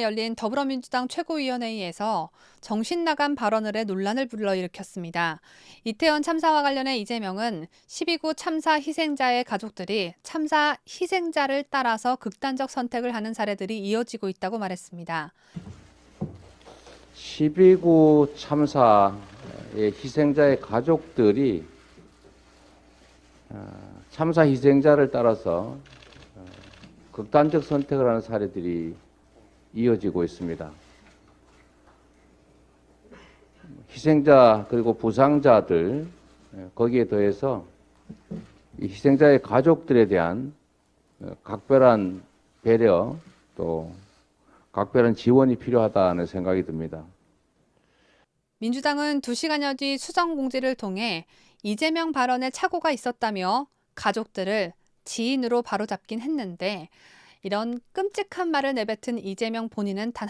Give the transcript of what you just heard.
열린 더불어민주당 최고위원회의에서 정신 나간 발언을 해 논란을 불러일으켰습니다. 이태원 참사와 관련해 이재명은 12구 참사 희생자의 가족들이 참사 희생자를 따라서 극단적 선택을 하는 사례들이 이어지고 있다고 말했습니다. 12구 참사의 희생자의 가족들이 어, 참사 희생자를 따라서 어, 극단적 선택을 하는 사례들이 이어지고 있습니다. 희생자 그리고 부상자들 예, 거기에 더해서 이 희생자의 가족들에 대한 어, 각별한 배려 또 각별한 지원이 필요하다는 생각이 듭니다. 민주당은 2시간여 뒤 수정 공지를 통해 이재명 발언에 착오가 있었다며 가족들을 지인으로 바로잡긴 했는데 이런 끔찍한 말을 내뱉은 이재명 본인은 단